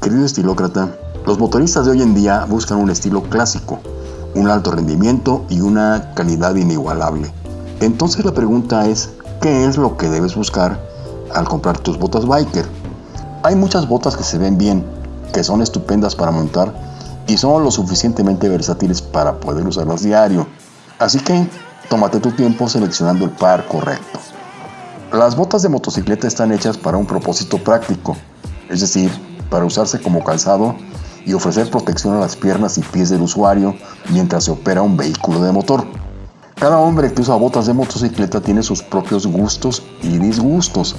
Querido estilócrata, los motoristas de hoy en día buscan un estilo clásico, un alto rendimiento y una calidad inigualable. Entonces la pregunta es, ¿qué es lo que debes buscar al comprar tus botas biker? Hay muchas botas que se ven bien, que son estupendas para montar y son lo suficientemente versátiles para poder usarlas diario. Así que tómate tu tiempo seleccionando el par correcto. Las botas de motocicleta están hechas para un propósito práctico, es decir, para usarse como calzado y ofrecer protección a las piernas y pies del usuario mientras se opera un vehículo de motor. Cada hombre que usa botas de motocicleta tiene sus propios gustos y disgustos.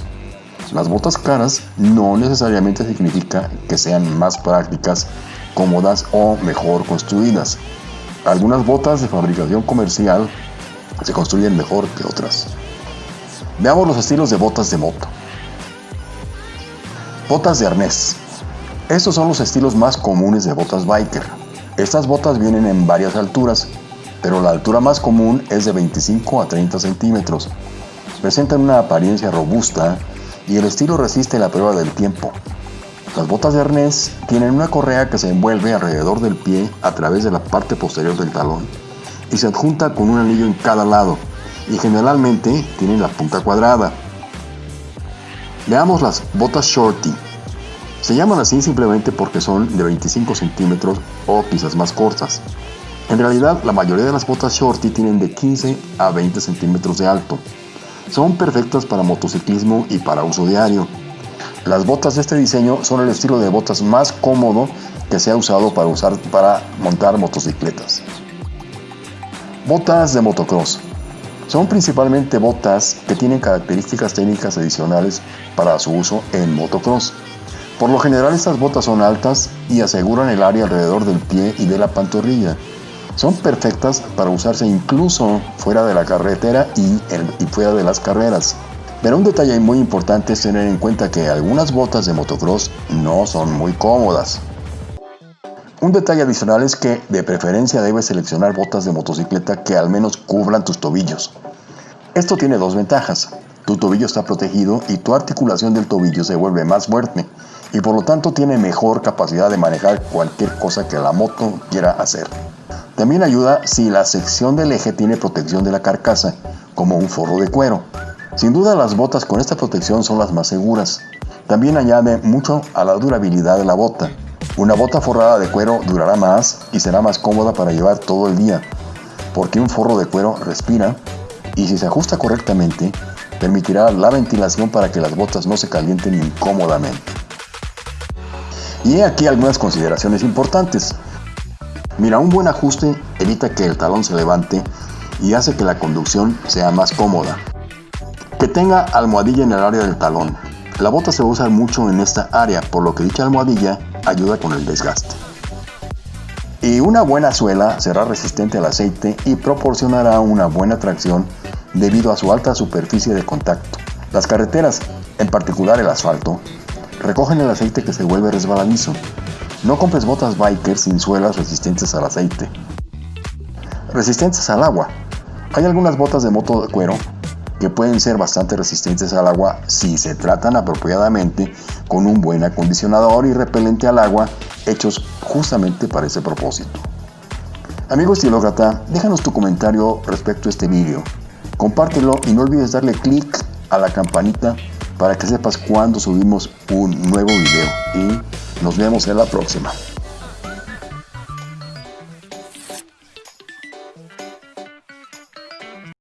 Las botas caras no necesariamente significa que sean más prácticas, cómodas o mejor construidas. Algunas botas de fabricación comercial se construyen mejor que otras. Veamos los estilos de botas de moto. Botas de arnés. Estos son los estilos más comunes de botas biker. Estas botas vienen en varias alturas, pero la altura más común es de 25 a 30 centímetros. Presentan una apariencia robusta y el estilo resiste la prueba del tiempo. Las botas de arnés tienen una correa que se envuelve alrededor del pie a través de la parte posterior del talón y se adjunta con un anillo en cada lado y generalmente tienen la punta cuadrada. Veamos las botas shorty. Se llaman así simplemente porque son de 25 centímetros o quizás más cortas. En realidad, la mayoría de las botas shorty tienen de 15 a 20 centímetros de alto. Son perfectas para motociclismo y para uso diario. Las botas de este diseño son el estilo de botas más cómodo que se ha usado para, usar, para montar motocicletas. Botas de motocross. Son principalmente botas que tienen características técnicas adicionales para su uso en motocross. Por lo general estas botas son altas y aseguran el área alrededor del pie y de la pantorrilla. Son perfectas para usarse incluso fuera de la carretera y, y fuera de las carreras. Pero un detalle muy importante es tener en cuenta que algunas botas de motocross no son muy cómodas. Un detalle adicional es que de preferencia debes seleccionar botas de motocicleta que al menos cubran tus tobillos. Esto tiene dos ventajas. Tu tobillo está protegido y tu articulación del tobillo se vuelve más fuerte y por lo tanto tiene mejor capacidad de manejar cualquier cosa que la moto quiera hacer. También ayuda si la sección del eje tiene protección de la carcasa, como un forro de cuero. Sin duda las botas con esta protección son las más seguras. También añade mucho a la durabilidad de la bota. Una bota forrada de cuero durará más y será más cómoda para llevar todo el día, porque un forro de cuero respira y si se ajusta correctamente, permitirá la ventilación para que las botas no se calienten incómodamente. Y he aquí algunas consideraciones importantes. Mira, un buen ajuste evita que el talón se levante y hace que la conducción sea más cómoda. Que tenga almohadilla en el área del talón. La bota se va a usar mucho en esta área, por lo que dicha almohadilla ayuda con el desgaste. Y una buena suela será resistente al aceite y proporcionará una buena tracción debido a su alta superficie de contacto. Las carreteras, en particular el asfalto, recogen el aceite que se vuelve resbaladizo. No compres botas biker sin suelas resistentes al aceite. Resistentes al agua. Hay algunas botas de moto de cuero que pueden ser bastante resistentes al agua si se tratan apropiadamente con un buen acondicionador y repelente al agua hechos justamente para ese propósito. Amigo estilócrata, déjanos tu comentario respecto a este vídeo. Compártelo y no olvides darle clic a la campanita para que sepas cuando subimos un nuevo video y nos vemos en la próxima.